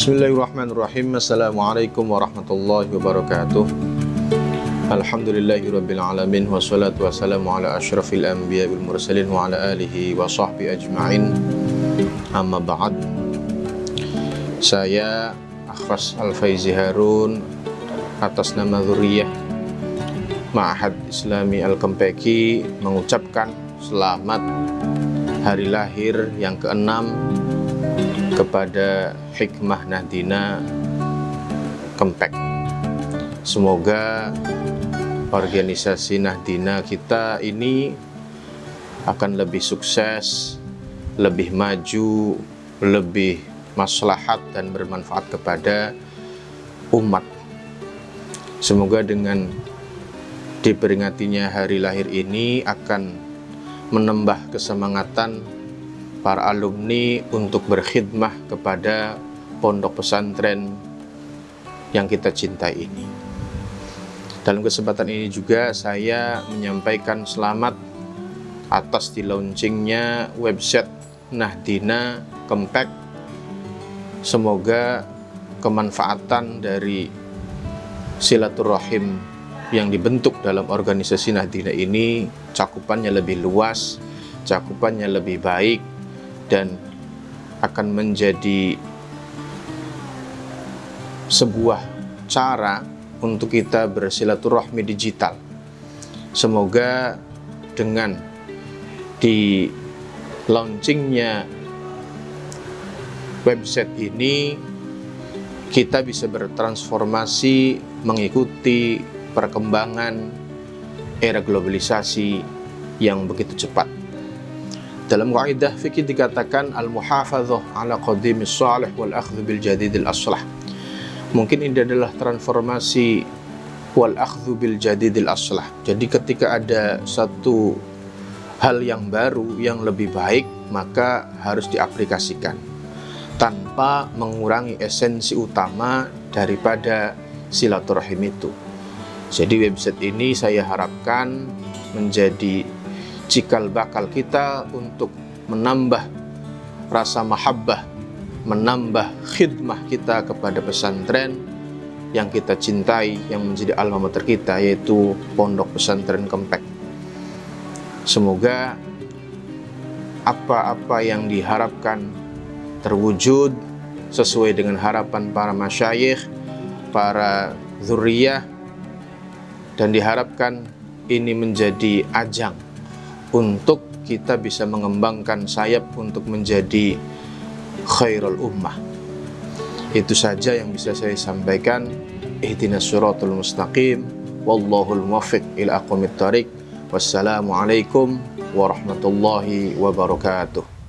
Bismillahirrahmanirrahim. Assalamualaikum warahmatullahi wabarakatuh. Alhamdulillahirrabbilalamin Wassalatu wassalamu ala ashrafil anbiya wal mursalin Wa ala alihi wa sahbihi ajma'in. Amma ba'd. Saya Akhfas Al-Faizi Harun Atas nama Zuriyah Ma'ahad Islami Al-Kempeki Mengucapkan selamat Hari lahir yang keenam kepada Hikmah Nahdina Kempek. Semoga organisasi Nahdina kita ini akan lebih sukses, lebih maju, lebih maslahat dan bermanfaat kepada umat. Semoga dengan diperingatinya hari lahir ini akan menambah kesemangatan para alumni untuk berkhidmah kepada pondok pesantren yang kita cintai ini. Dalam kesempatan ini juga saya menyampaikan selamat atas di launchingnya website Nahdina Kempek. Semoga kemanfaatan dari silaturahim yang dibentuk dalam organisasi Nahdina ini cakupannya lebih luas, cakupannya lebih baik, dan akan menjadi sebuah cara untuk kita bersilaturahmi digital. Semoga dengan di launchingnya website ini kita bisa bertransformasi mengikuti perkembangan era globalisasi yang begitu cepat. Dalam kaidah fikih dikatakan al-muhafadzah ala qadimis salih wal akhdhu bil jadidil aslah. Mungkin ini adalah transformasi wal akhdhu bil jadidil aslah. Jadi ketika ada satu hal yang baru yang lebih baik, maka harus diaplikasikan tanpa mengurangi esensi utama daripada silaturahim itu. Jadi website ini saya harapkan menjadi cikal bakal kita untuk menambah rasa mahabbah, menambah khidmah kita kepada pesantren yang kita cintai, yang menjadi alma mater kita, yaitu Pondok Pesantren Kempek. Semoga apa-apa yang diharapkan terwujud sesuai dengan harapan para masyayikh, para zuriyah, dan diharapkan ini menjadi ajang untuk kita bisa mengembangkan sayap untuk menjadi khairul ummah. Itu saja yang bisa saya sampaikan. Ihdinas suratul mustaqim. Wallahul muwaffiq ila aqwamit thariq. Wassalamualaikum warahmatullahi wabarakatuh.